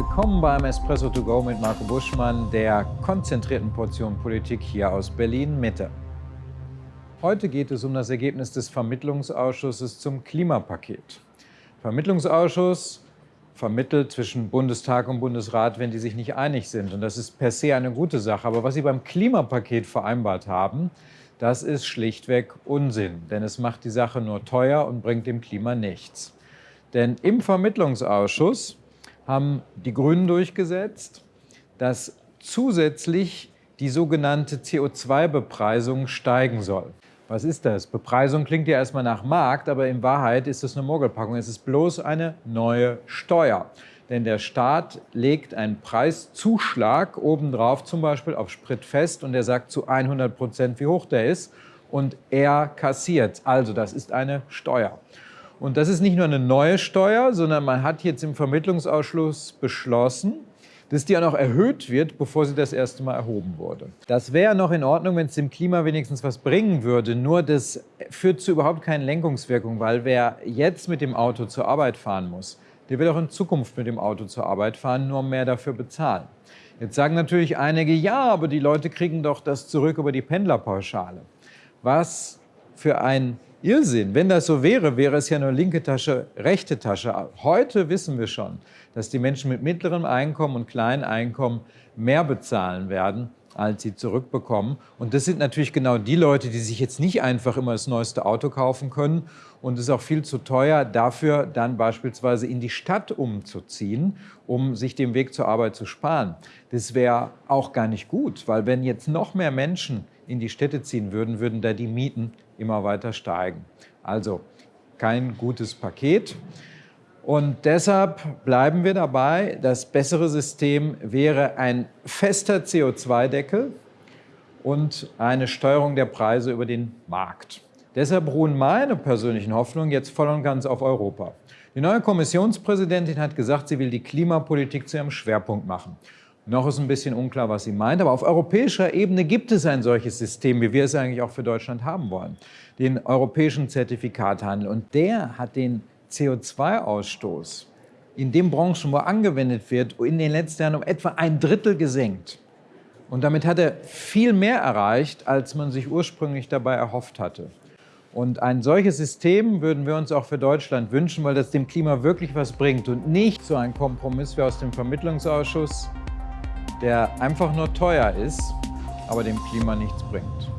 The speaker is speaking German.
Willkommen beim Espresso to go mit Marco Buschmann, der konzentrierten Portion Politik hier aus Berlin-Mitte. Heute geht es um das Ergebnis des Vermittlungsausschusses zum Klimapaket. Vermittlungsausschuss vermittelt zwischen Bundestag und Bundesrat, wenn die sich nicht einig sind. Und das ist per se eine gute Sache. Aber was sie beim Klimapaket vereinbart haben, das ist schlichtweg Unsinn. Denn es macht die Sache nur teuer und bringt dem Klima nichts. Denn im Vermittlungsausschuss haben die Grünen durchgesetzt, dass zusätzlich die sogenannte CO2-Bepreisung steigen soll. Was ist das? Bepreisung klingt ja erstmal nach Markt, aber in Wahrheit ist es eine Mogelpackung. Es ist bloß eine neue Steuer. Denn der Staat legt einen Preiszuschlag obendrauf, zum Beispiel auf Sprit fest, und er sagt zu 100 Prozent, wie hoch der ist, und er kassiert. Also das ist eine Steuer. Und das ist nicht nur eine neue Steuer, sondern man hat jetzt im Vermittlungsausschuss beschlossen, dass die auch noch erhöht wird, bevor sie das erste Mal erhoben wurde. Das wäre noch in Ordnung, wenn es dem Klima wenigstens was bringen würde. Nur das führt zu überhaupt keinen Lenkungswirkung, weil wer jetzt mit dem Auto zur Arbeit fahren muss, der wird auch in Zukunft mit dem Auto zur Arbeit fahren, nur mehr dafür bezahlen. Jetzt sagen natürlich einige, ja, aber die Leute kriegen doch das zurück über die Pendlerpauschale. Was für ein Irrsinn. Wenn das so wäre, wäre es ja nur linke Tasche, rechte Tasche. Heute wissen wir schon, dass die Menschen mit mittlerem Einkommen und kleinen Einkommen mehr bezahlen werden, als sie zurückbekommen. Und das sind natürlich genau die Leute, die sich jetzt nicht einfach immer das neueste Auto kaufen können. Und es ist auch viel zu teuer, dafür dann beispielsweise in die Stadt umzuziehen, um sich den Weg zur Arbeit zu sparen. Das wäre auch gar nicht gut, weil wenn jetzt noch mehr Menschen in die Städte ziehen würden, würden da die Mieten immer weiter steigen. Also kein gutes Paket. Und deshalb bleiben wir dabei, das bessere System wäre ein fester CO2-Deckel und eine Steuerung der Preise über den Markt. Deshalb ruhen meine persönlichen Hoffnungen jetzt voll und ganz auf Europa. Die neue Kommissionspräsidentin hat gesagt, sie will die Klimapolitik zu ihrem Schwerpunkt machen. Noch ist ein bisschen unklar, was sie meint, aber auf europäischer Ebene gibt es ein solches System, wie wir es eigentlich auch für Deutschland haben wollen, den europäischen Zertifikathandel. Und der hat den CO2-Ausstoß in den Branchen, wo angewendet wird, in den letzten Jahren um etwa ein Drittel gesenkt. Und damit hat er viel mehr erreicht, als man sich ursprünglich dabei erhofft hatte. Und ein solches System würden wir uns auch für Deutschland wünschen, weil das dem Klima wirklich was bringt und nicht so ein Kompromiss wie aus dem Vermittlungsausschuss, der einfach nur teuer ist, aber dem Klima nichts bringt.